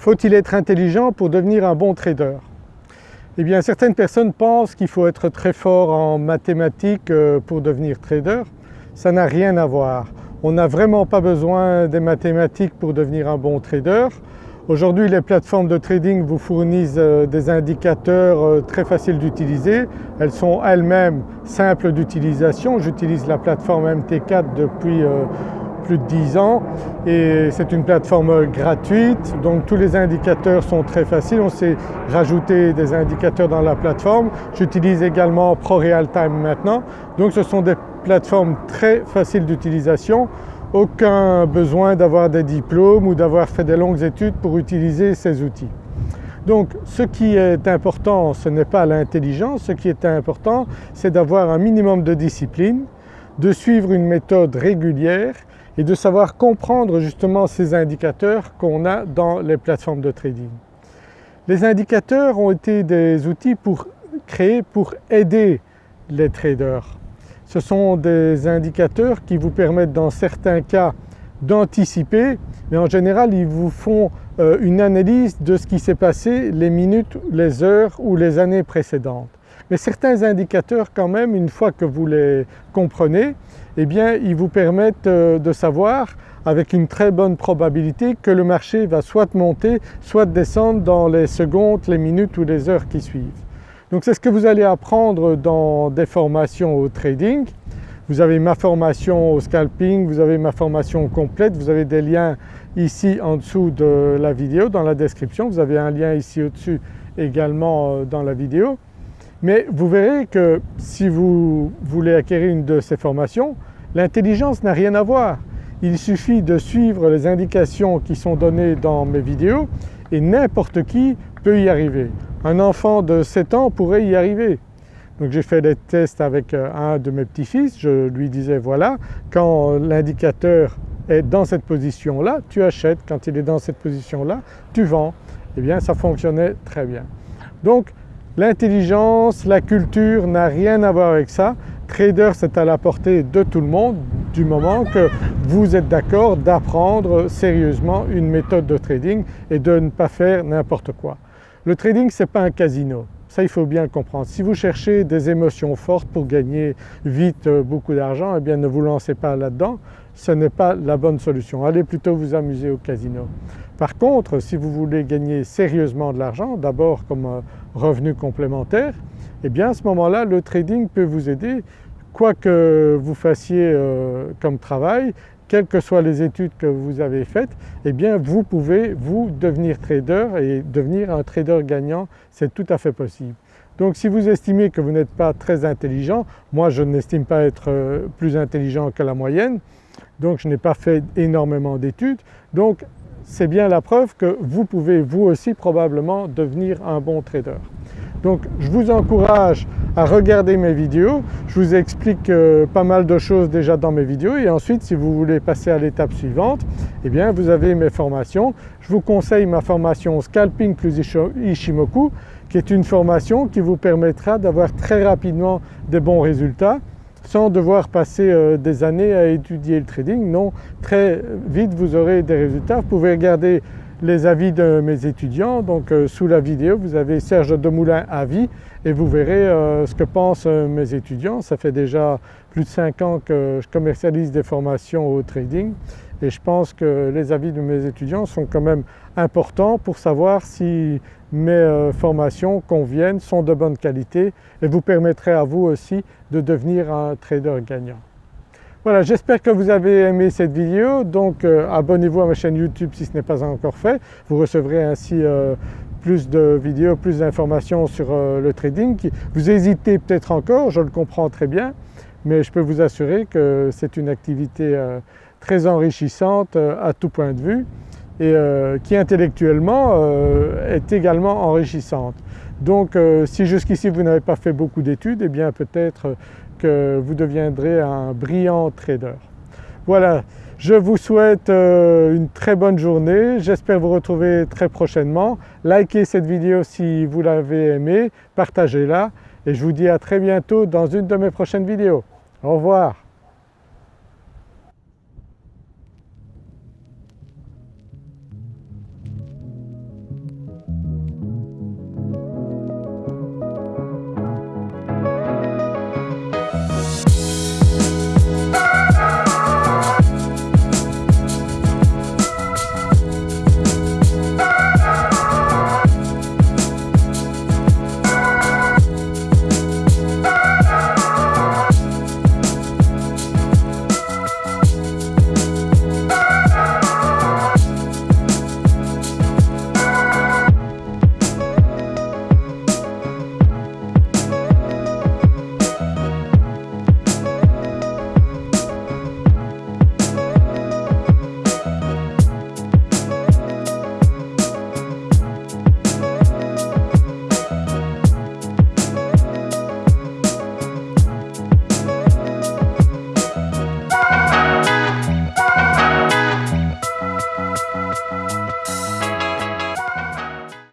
Faut-il être intelligent pour devenir un bon trader? Eh bien certaines personnes pensent qu'il faut être très fort en mathématiques euh, pour devenir trader. Ça n'a rien à voir. On n'a vraiment pas besoin des mathématiques pour devenir un bon trader. Aujourd'hui les plateformes de trading vous fournissent euh, des indicateurs euh, très faciles d'utiliser. Elles sont elles-mêmes simples d'utilisation. J'utilise la plateforme MT4 depuis plus de 10 ans et c'est une plateforme gratuite donc tous les indicateurs sont très faciles. On s'est rajouté des indicateurs dans la plateforme. J'utilise également ProRealTime maintenant donc ce sont des plateformes très faciles d'utilisation. Aucun besoin d'avoir des diplômes ou d'avoir fait des longues études pour utiliser ces outils. Donc ce qui est important ce n'est pas l'intelligence, ce qui est important c'est d'avoir un minimum de discipline, de suivre une méthode régulière et de savoir comprendre justement ces indicateurs qu'on a dans les plateformes de trading. Les indicateurs ont été des outils pour créés pour aider les traders. Ce sont des indicateurs qui vous permettent dans certains cas d'anticiper mais en général ils vous font euh, une analyse de ce qui s'est passé les minutes, les heures ou les années précédentes. Mais certains indicateurs quand même, une fois que vous les comprenez, eh bien ils vous permettent euh, de savoir avec une très bonne probabilité que le marché va soit monter, soit descendre dans les secondes, les minutes ou les heures qui suivent. Donc c'est ce que vous allez apprendre dans des formations au trading. Vous avez ma formation au scalping, vous avez ma formation complète, vous avez des liens ici en dessous de la vidéo dans la description, vous avez un lien ici au-dessus également euh, dans la vidéo. Mais vous verrez que si vous voulez acquérir une de ces formations, l'intelligence n'a rien à voir. Il suffit de suivre les indications qui sont données dans mes vidéos et n'importe qui peut y arriver. Un enfant de 7 ans pourrait y arriver. Donc j'ai fait des tests avec euh, un de mes petits-fils, je lui disais voilà quand l'indicateur est dans cette position-là, tu achètes, quand il est dans cette position-là, tu vends. Eh bien ça fonctionnait très bien. Donc L'intelligence, la culture n'a rien à voir avec ça. Trader c'est à la portée de tout le monde du moment que vous êtes d'accord d'apprendre sérieusement une méthode de trading et de ne pas faire n'importe quoi. Le trading ce n'est pas un casino, ça il faut bien le comprendre. Si vous cherchez des émotions fortes pour gagner vite euh, beaucoup d'argent, eh bien ne vous lancez pas là-dedans, ce n'est pas la bonne solution. Allez plutôt vous amuser au casino. Par contre si vous voulez gagner sérieusement de l'argent, d'abord comme euh, revenu complémentaire, eh bien à ce moment-là le trading peut vous aider quoi que vous fassiez euh, comme travail, quelles que soient les études que vous avez faites, eh bien vous pouvez vous devenir trader et devenir un trader gagnant, c'est tout à fait possible. Donc si vous estimez que vous n'êtes pas très intelligent, moi je n'estime pas être euh, plus intelligent que la moyenne, donc je n'ai pas fait énormément d'études, donc c'est bien la preuve que vous pouvez vous aussi probablement devenir un bon trader. Donc je vous encourage à regarder mes vidéos, je vous explique euh, pas mal de choses déjà dans mes vidéos et ensuite si vous voulez passer à l'étape suivante, eh bien vous avez mes formations. Je vous conseille ma formation Scalping plus Ishimoku qui est une formation qui vous permettra d'avoir très rapidement des bons résultats sans devoir passer euh, des années à étudier le trading. Non, très vite vous aurez des résultats. Vous pouvez regarder les avis de mes étudiants. Donc euh, sous la vidéo vous avez Serge Demoulin avis et vous verrez euh, ce que pensent mes étudiants. Ça fait déjà plus de 5 ans que je commercialise des formations au trading et je pense que les avis de mes étudiants sont quand même importants pour savoir si mes euh, formations conviennent, sont de bonne qualité et vous permettraient à vous aussi de devenir un trader gagnant. Voilà, j'espère que vous avez aimé cette vidéo donc euh, abonnez-vous à ma chaîne YouTube si ce n'est pas encore fait. Vous recevrez ainsi euh, plus de vidéos, plus d'informations sur le trading. Vous hésitez peut-être encore, je le comprends très bien, mais je peux vous assurer que c'est une activité très enrichissante à tout point de vue et euh, qui intellectuellement euh, est également enrichissante. Donc euh, si jusqu'ici vous n'avez pas fait beaucoup d'études, eh bien peut-être que vous deviendrez un brillant trader. Voilà, je vous souhaite une très bonne journée, j'espère vous retrouver très prochainement. Likez cette vidéo si vous l'avez aimée, partagez-la et je vous dis à très bientôt dans une de mes prochaines vidéos. Au revoir.